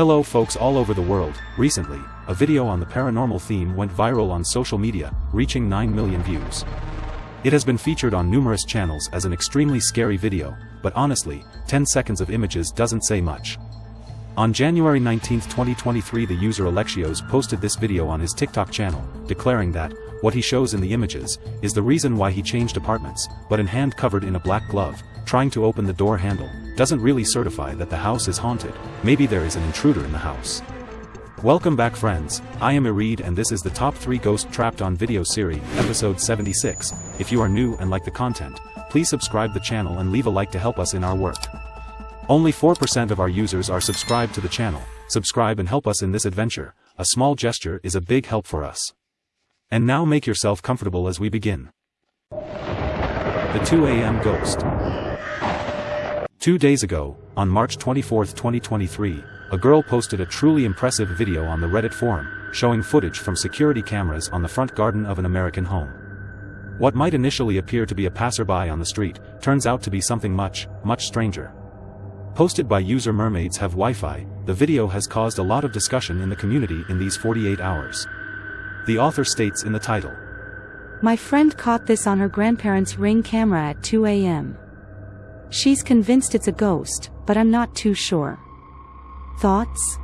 Hello folks all over the world, recently, a video on the paranormal theme went viral on social media, reaching 9 million views. It has been featured on numerous channels as an extremely scary video, but honestly, 10 seconds of images doesn't say much. On January 19, 2023 the user Alexios posted this video on his TikTok channel, declaring that, what he shows in the images, is the reason why he changed apartments, but in hand covered in a black glove, trying to open the door handle, doesn't really certify that the house is haunted, maybe there is an intruder in the house. Welcome back friends, I am Irid and this is the top 3 Ghost Trapped on Video series, episode 76, if you are new and like the content, please subscribe the channel and leave a like to help us in our work. Only 4% of our users are subscribed to the channel, subscribe and help us in this adventure, a small gesture is a big help for us. And now make yourself comfortable as we begin. The 2 a.m. Ghost Two days ago, on March 24, 2023, a girl posted a truly impressive video on the Reddit forum, showing footage from security cameras on the front garden of an American home. What might initially appear to be a passerby on the street, turns out to be something much, much stranger. Posted by user Mermaids Have Wi-Fi, the video has caused a lot of discussion in the community in these 48 hours. The author states in the title. My friend caught this on her grandparents' ring camera at 2 a.m. She's convinced it's a ghost, but I'm not too sure. Thoughts?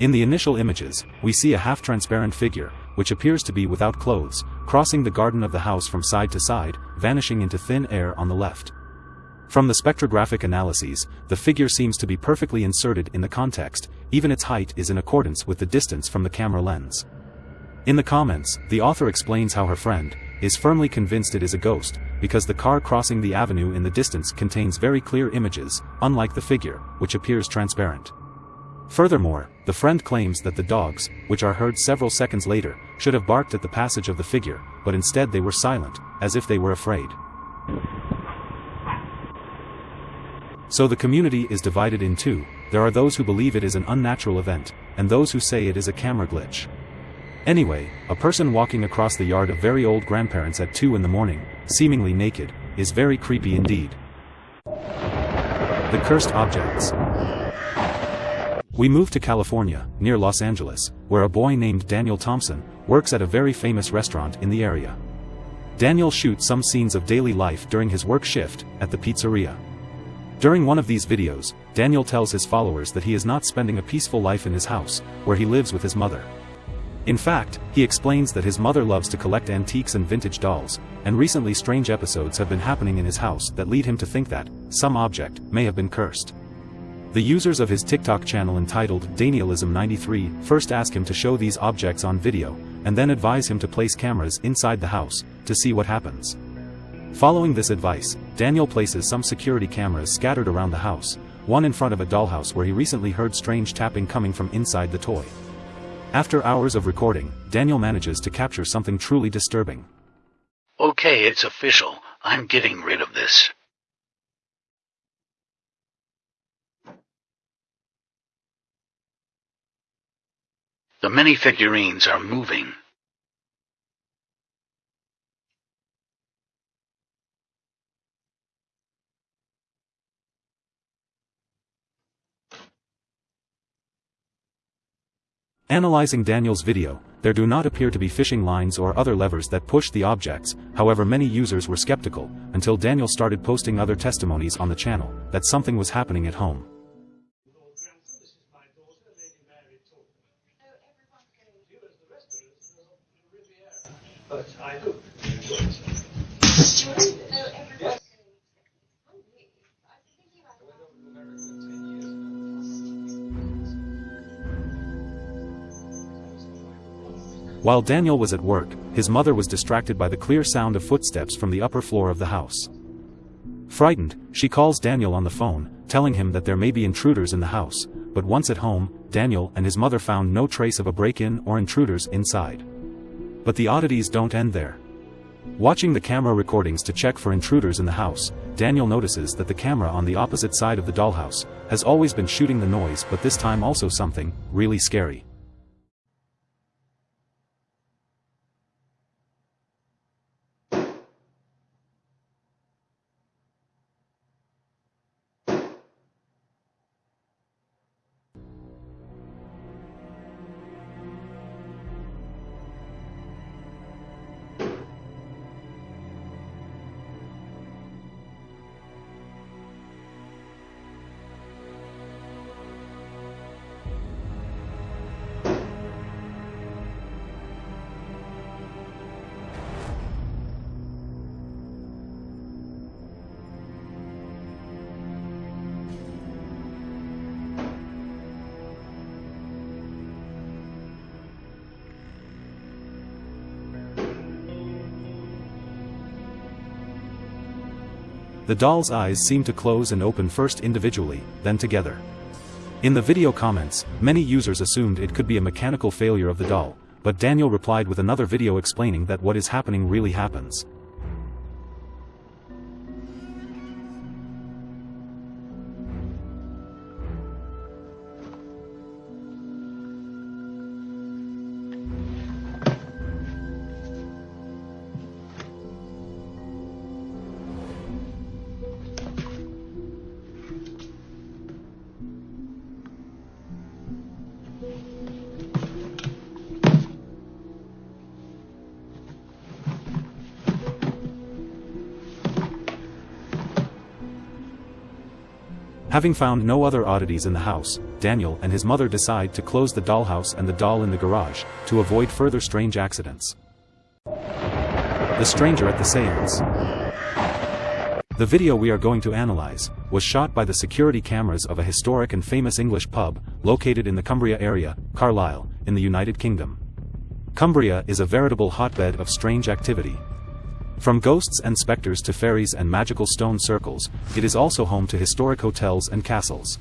In the initial images, we see a half-transparent figure, which appears to be without clothes, crossing the garden of the house from side to side, vanishing into thin air on the left. From the spectrographic analyses, the figure seems to be perfectly inserted in the context, even its height is in accordance with the distance from the camera lens. In the comments, the author explains how her friend, is firmly convinced it is a ghost, because the car crossing the avenue in the distance contains very clear images, unlike the figure, which appears transparent. Furthermore, the friend claims that the dogs, which are heard several seconds later, should have barked at the passage of the figure, but instead they were silent, as if they were afraid. So the community is divided in two, there are those who believe it is an unnatural event, and those who say it is a camera glitch. Anyway, a person walking across the yard of very old grandparents at 2 in the morning, seemingly naked, is very creepy indeed. The Cursed Objects we moved to California, near Los Angeles, where a boy named Daniel Thompson works at a very famous restaurant in the area. Daniel shoots some scenes of daily life during his work shift at the pizzeria. During one of these videos, Daniel tells his followers that he is not spending a peaceful life in his house, where he lives with his mother. In fact, he explains that his mother loves to collect antiques and vintage dolls, and recently strange episodes have been happening in his house that lead him to think that, some object, may have been cursed. The users of his TikTok channel entitled Danielism93 first ask him to show these objects on video, and then advise him to place cameras inside the house, to see what happens. Following this advice, Daniel places some security cameras scattered around the house, one in front of a dollhouse where he recently heard strange tapping coming from inside the toy. After hours of recording, Daniel manages to capture something truly disturbing. Okay, it's official. I'm getting rid of this. The many figurines are moving. Analyzing Daniel's video, there do not appear to be fishing lines or other levers that push the objects, however many users were skeptical, until Daniel started posting other testimonies on the channel, that something was happening at home. but I do enjoy it. While Daniel was at work, his mother was distracted by the clear sound of footsteps from the upper floor of the house. Frightened, she calls Daniel on the phone, telling him that there may be intruders in the house, but once at home, Daniel and his mother found no trace of a break-in or intruders inside. But the oddities don't end there. Watching the camera recordings to check for intruders in the house, Daniel notices that the camera on the opposite side of the dollhouse has always been shooting the noise but this time also something really scary. The doll's eyes seem to close and open first individually, then together. In the video comments, many users assumed it could be a mechanical failure of the doll, but Daniel replied with another video explaining that what is happening really happens. Having found no other oddities in the house, Daniel and his mother decide to close the dollhouse and the doll in the garage, to avoid further strange accidents. The Stranger at the Seance The video we are going to analyze, was shot by the security cameras of a historic and famous English pub, located in the Cumbria area, Carlisle, in the United Kingdom. Cumbria is a veritable hotbed of strange activity, from ghosts and specters to fairies and magical stone circles, it is also home to historic hotels and castles.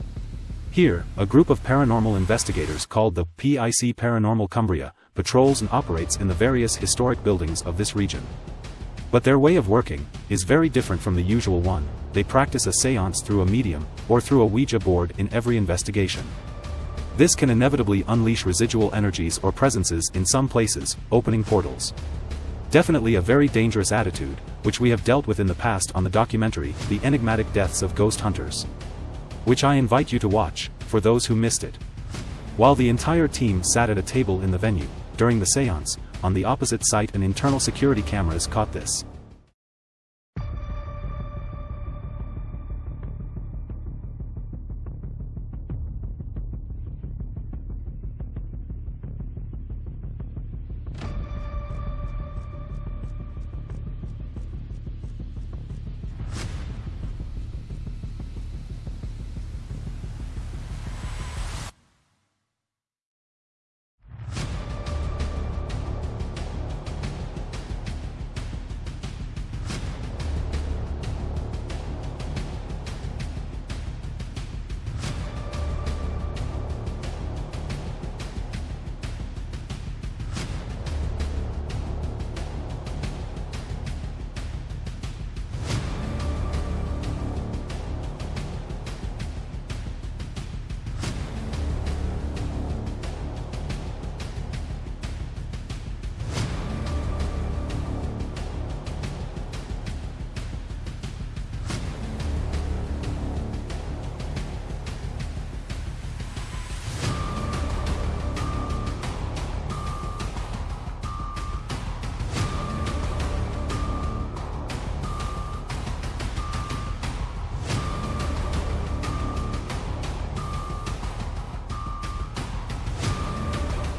Here, a group of paranormal investigators called the PIC Paranormal Cumbria, patrols and operates in the various historic buildings of this region. But their way of working, is very different from the usual one, they practice a seance through a medium, or through a Ouija board in every investigation. This can inevitably unleash residual energies or presences in some places, opening portals. Definitely a very dangerous attitude, which we have dealt with in the past on the documentary, The Enigmatic Deaths of Ghost Hunters. Which I invite you to watch, for those who missed it. While the entire team sat at a table in the venue, during the seance, on the opposite site an internal security cameras caught this.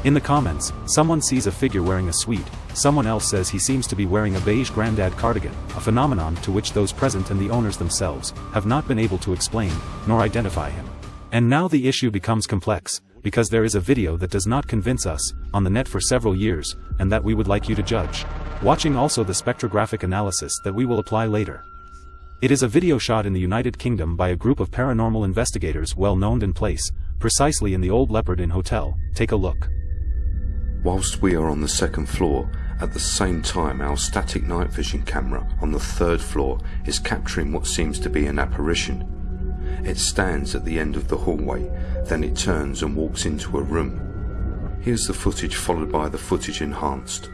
In the comments, someone sees a figure wearing a suite, someone else says he seems to be wearing a beige granddad cardigan, a phenomenon to which those present and the owners themselves have not been able to explain, nor identify him. And now the issue becomes complex, because there is a video that does not convince us, on the net for several years, and that we would like you to judge. Watching also the spectrographic analysis that we will apply later. It is a video shot in the United Kingdom by a group of paranormal investigators well known in place, precisely in the Old Leopard Inn Hotel, take a look. Whilst we are on the second floor, at the same time our static night vision camera on the third floor is capturing what seems to be an apparition. It stands at the end of the hallway, then it turns and walks into a room. Here's the footage followed by the footage enhanced.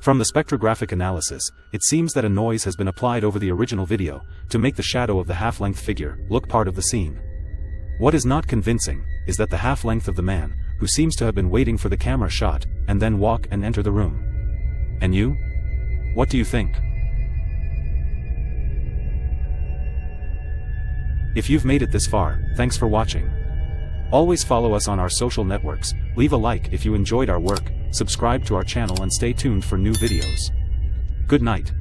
From the spectrographic analysis, it seems that a noise has been applied over the original video, to make the shadow of the half-length figure look part of the scene. What is not convincing, is that the half-length of the man, who seems to have been waiting for the camera shot, and then walk and enter the room. And you? What do you think? If you've made it this far, thanks for watching. Always follow us on our social networks, leave a like if you enjoyed our work, subscribe to our channel and stay tuned for new videos. Good night.